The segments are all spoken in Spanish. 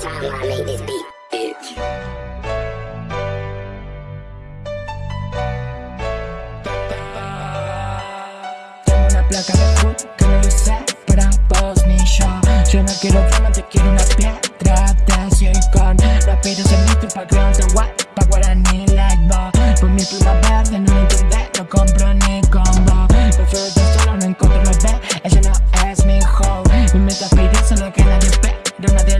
time when I made this placa de hood que no lo para vos ni yo. Yo no quiero fama, te quiero una piedra de silicón. Rápidos en mi pa' crearte guay, pa' guaraní like bo. Por mi pluma verde no lo entendé, no compro ni combo. Prefiero estar solo, no encuentro la B, ella no es mi hoe. Mi meta es solo que nadie pero nadie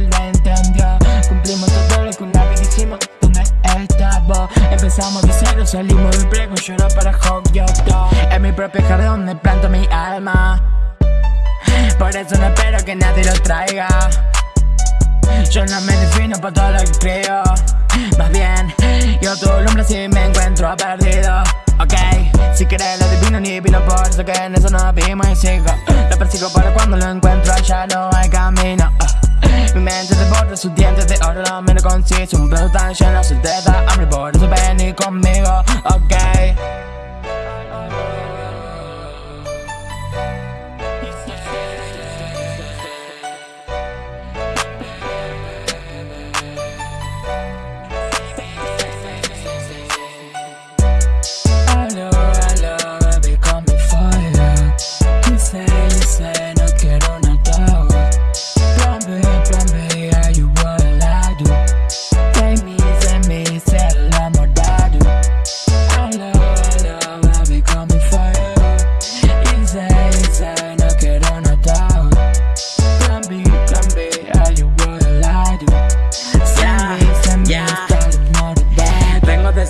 Cumplimos todo una vez dijimos, ¿dónde vos? Empezamos de cero, salimos del prego, lloro para Hawk, Es mi propio jardín donde planto mi alma. Por eso no espero que nadie lo traiga. Yo no me defino por todo lo que creo. Más bien, yo tu hombre si me encuentro perdido. Ok, si quieres lo divino ni vino por eso que en eso no vimos y sigo. Lo persigo para cuando lo encuentro ya no hay camino Remember the borders, the end of the order, I'm in a conceit. Some birds, I'm shining, I'm still dead, I'm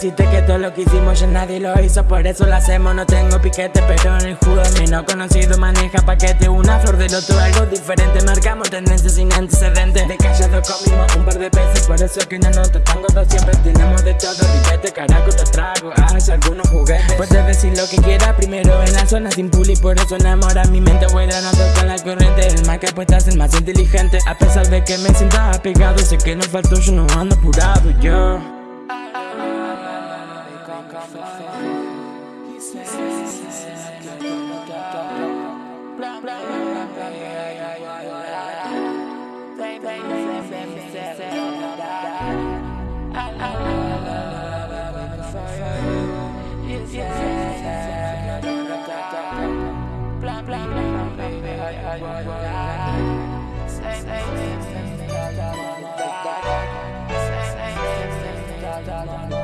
decirte que todo lo que hicimos ya nadie lo hizo. Por eso lo hacemos, no tengo piquete Pero en el jugo mi no conocido maneja paquete. Una flor del otro, algo diferente. Marcamos tendencias sin antecedentes. De callado comimos un par de veces Por eso que una nota tango dos siempre tenemos de todo. Ripete, caraco, te trago, hay algunos juguetes. Puedes decir lo que quieras primero en la zona sin puli Por eso enamora mi mente buena, no toca la corriente. El más que apuesta es el más inteligente. A pesar de que me sienta apegado Sé que no faltó, yo no ando apurado, yo on you. He said, he said, I'm gonna die. Blah, blah, blah, blah, blah, yeah, yeah, yeah, yeah. Say, say, say, say, say, say, I'm gonna die. I love, love, love, love, fire. He said, he said, I'm gonna die. Blah, blah, blah, blah, yeah, yeah, yeah. Say, say, say, say, say, I'm gonna die. Say, say, say, say, I'm gonna die.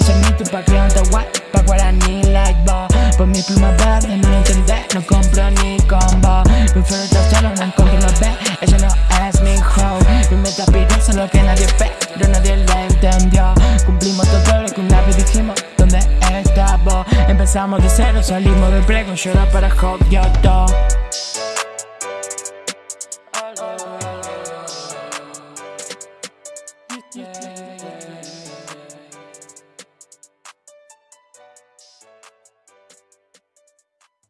No aspiro a ser mito pa' crearte guay, pa' guaraní like Por mi pluma verde no lo entendé, no compro ni combo. Prefiero estar solo, no encuentro la B, ella no es mi hoe Mi meta es solo que nadie pero nadie lo entendió. Cumplimos todo lo que una vez dijimos, ¿dónde estás vos? Empezamos de cero, salimos del prego, lloro para Hawk, yo